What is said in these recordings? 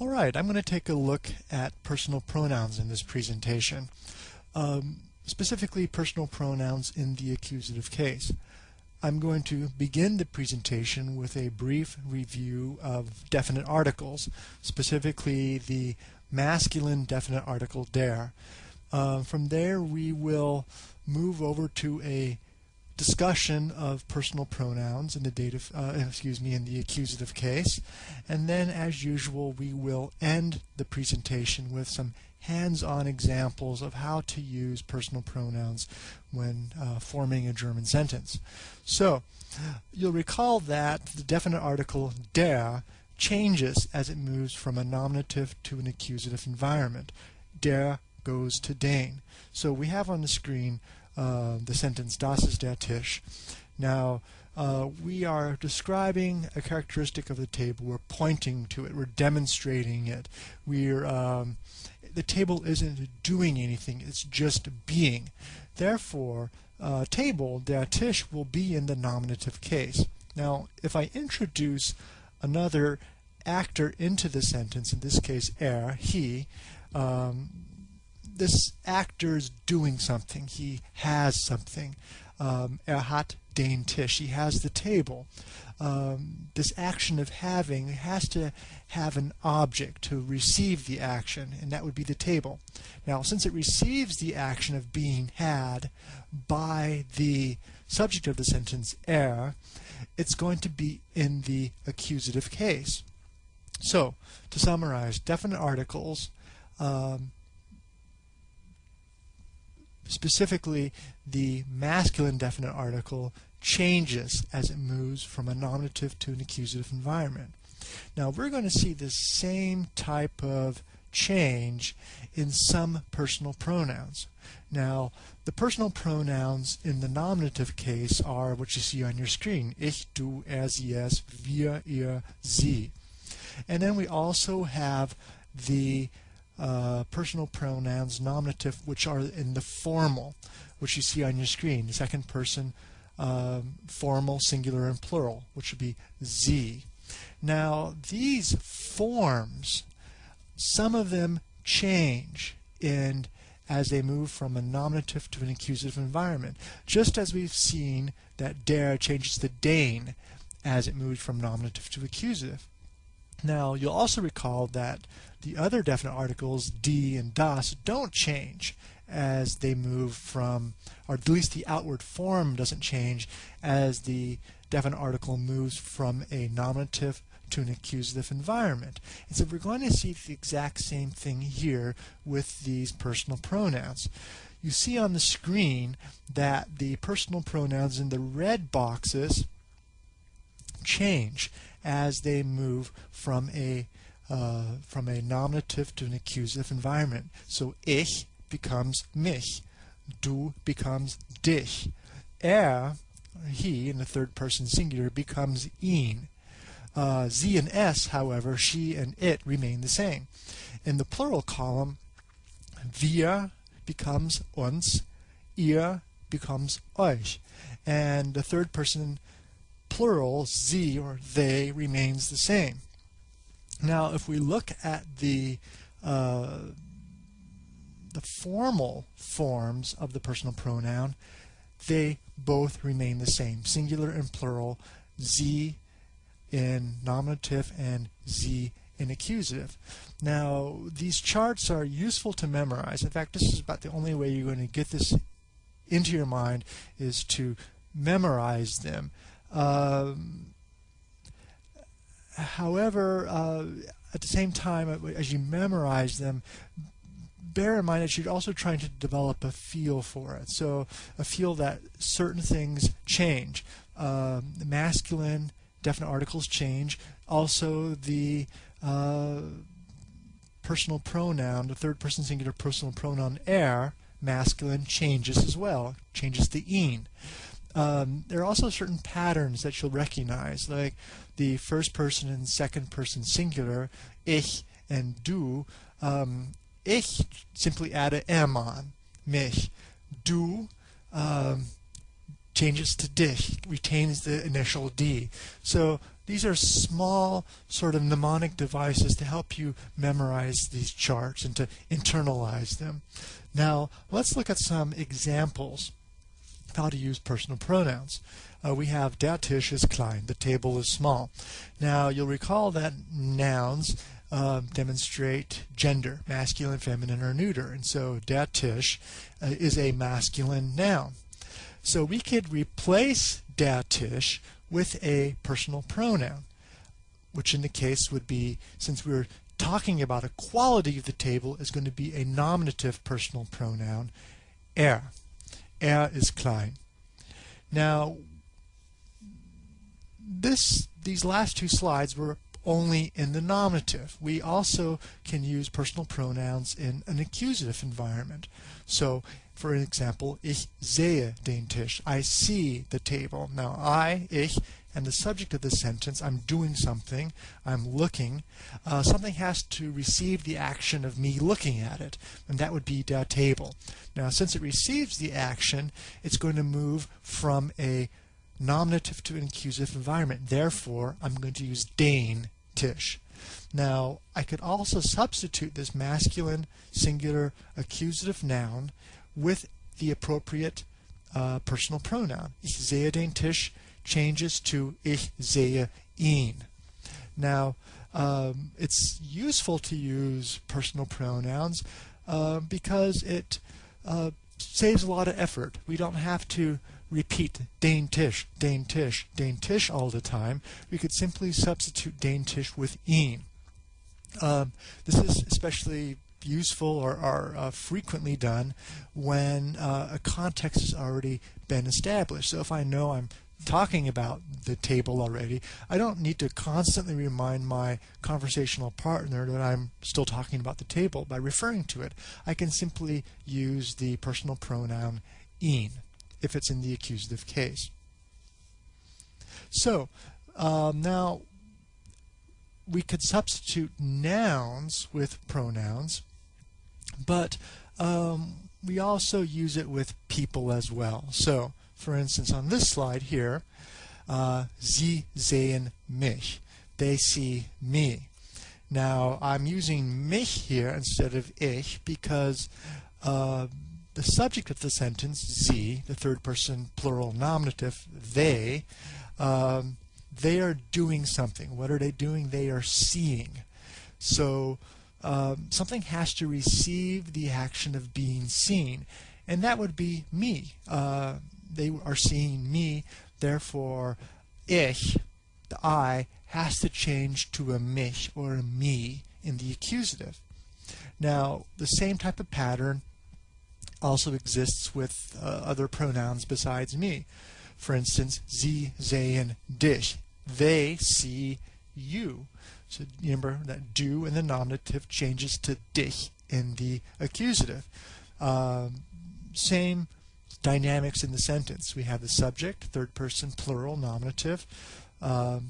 Alright, I'm going to take a look at personal pronouns in this presentation. Um, specifically personal pronouns in the accusative case. I'm going to begin the presentation with a brief review of definite articles, specifically the masculine definite article der. Uh, from there we will move over to a discussion of personal pronouns in the dative, uh, excuse me, in the accusative case. And then, as usual, we will end the presentation with some hands-on examples of how to use personal pronouns when uh, forming a German sentence. So, you'll recall that the definite article der changes as it moves from a nominative to an accusative environment. Der goes to den. So we have on the screen uh, the sentence Das ist der Tisch. Now, uh, we are describing a characteristic of the table. We're pointing to it. We're demonstrating it. We're um, the table isn't doing anything. It's just being. Therefore, uh, table der Tisch will be in the nominative case. Now, if I introduce another actor into the sentence, in this case er, he, um, this actor is doing something. He has something. Um, er den Tisch. He has the table. Um, this action of having has to have an object to receive the action, and that would be the table. Now, since it receives the action of being had by the subject of the sentence er, it's going to be in the accusative case. So, to summarize, definite articles um, Specifically, the masculine definite article changes as it moves from a nominative to an accusative environment. Now we're going to see the same type of change in some personal pronouns. Now, the personal pronouns in the nominative case are what you see on your screen. Ich, du, er, es, wir, ihr, sie. And then we also have the uh, personal pronouns, nominative, which are in the formal, which you see on your screen. The second person um, formal, singular, and plural, which would be Sie. Now, these forms, some of them change in as they move from a nominative to an accusative environment, just as we've seen that der changes to den as it moves from nominative to accusative. Now, you'll also recall that the other definite articles, die and das, don't change as they move from, or at least the outward form doesn't change as the definite article moves from a nominative to an accusative environment. And so we're going to see the exact same thing here with these personal pronouns. You see on the screen that the personal pronouns in the red boxes change as they move from a uh, from a nominative to an accusative environment. So ich becomes mich, du becomes dich, er, he in the third person singular becomes ihn. Uh, sie and es, however, she and it remain the same. In the plural column, wir becomes uns, ihr becomes euch, and the third person plural, sie or they, remains the same. Now, if we look at the uh, the formal forms of the personal pronoun, they both remain the same, singular and plural, Sie in nominative and Sie in accusative. Now, these charts are useful to memorize. In fact, this is about the only way you're going to get this into your mind is to memorize them. Um, however, uh, at the same time, uh, as you memorize them, bear in mind that you're also trying to develop a feel for it. So a feel that certain things change. Um, the masculine definite articles change. Also the uh, personal pronoun, the third person singular personal pronoun er, masculine, changes as well, changes to ihn um, there are also certain patterns that you'll recognize, like the first person and second person singular, ich and du. Um, ich simply add a m on, mich. Du um, changes to dich, retains the initial d. So these are small sort of mnemonic devices to help you memorize these charts and to internalize them. Now let's look at some examples how to use personal pronouns. Uh, we have der Tisch ist klein, the table is small. Now you'll recall that nouns uh, demonstrate gender, masculine, feminine, or neuter. And so der Tisch uh, is a masculine noun. So we could replace der Tisch with a personal pronoun, which in the case would be, since we're talking about a quality of the table, is going to be a nominative personal pronoun, er. Er is klein. Now, this these last two slides were only in the nominative. We also can use personal pronouns in an accusative environment. So, for example, ich sehe den Tisch. I see the table. Now, I, ich, and the subject of the sentence, I'm doing something, I'm looking. Uh, something has to receive the action of me looking at it, and that would be der table. Now, since it receives the action, it's going to move from a nominative to an accusative environment. Therefore, I'm going to use den Tisch. Now, I could also substitute this masculine singular accusative noun with the appropriate uh, personal pronoun. Ich sehe den Tisch changes to ich sehe ihn. Now, um, it's useful to use personal pronouns uh, because it uh, saves a lot of effort. We don't have to repeat Tisch, den Tisch all the time. We could simply substitute den Tisch with ihn. Um, this is especially useful or, or uh, frequently done when uh, a context has already been established. So if I know I'm talking about the table already, I don't need to constantly remind my conversational partner that I'm still talking about the table by referring to it. I can simply use the personal pronoun ihn if it's in the accusative case. So um, now we could substitute nouns with pronouns, but um, we also use it with people as well. So for instance, on this slide here, uh, Sie sehen mich. They see me. Now, I'm using mich here instead of ich because uh, the subject of the sentence, sie, the third person plural nominative, they, um, they are doing something. What are they doing? They are seeing. So um, something has to receive the action of being seen, and that would be me. Uh, they are seeing me, therefore ich, the I, has to change to a mich or a me in the accusative. Now, the same type of pattern also exists with uh, other pronouns besides me. For instance, sie sehen dich. They see you. So remember that du in the nominative changes to dich in the accusative. Um, same dynamics in the sentence. We have the subject, third person plural nominative. Um,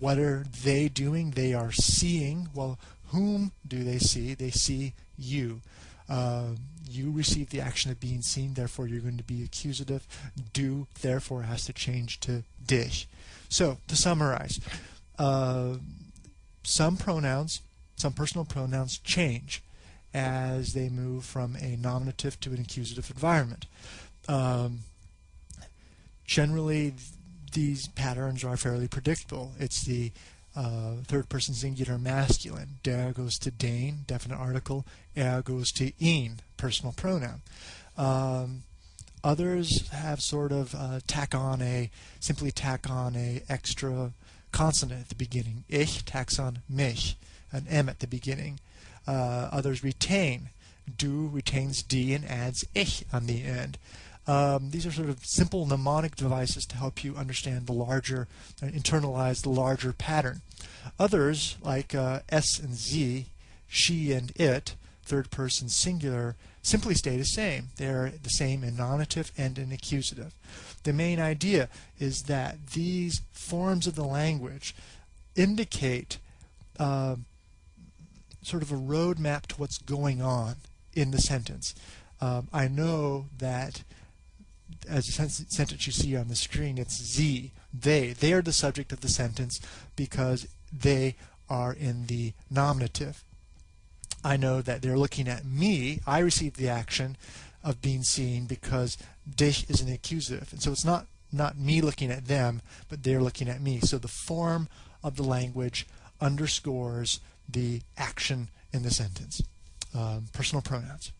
what are they doing? They are seeing. Well, whom do they see? They see you. Uh, you receive the action of being seen, therefore you're going to be accusative. Du, therefore, has to change to dich. So, to summarize, uh, some pronouns, some personal pronouns change as they move from a nominative to an accusative environment. Um, generally, these patterns are fairly predictable. It's the uh, third person singular masculine. Der goes to den, definite article. Er goes to ihn, personal pronoun. Um, others have sort of uh, tack on a, simply tack on a extra consonant at the beginning. Ich tacks on mich, an M at the beginning. Uh, others retain. Du retains D and adds ich on the end. Um, these are sort of simple mnemonic devices to help you understand the larger, uh, internalize the larger pattern. Others, like uh, es and sie, she and it, third person singular, simply stay the same. They're the same in nominative and in accusative. The main idea is that these forms of the language indicate uh, sort of a roadmap to what's going on in the sentence. Um, I know that as a sentence you see on the screen, it's Sie, they. They are the subject of the sentence because they are in the nominative. I know that they're looking at me. I received the action of being seen because dich is an accusative. And so it's not, not me looking at them, but they're looking at me. So the form of the language underscores the action in the sentence. Um, personal pronouns.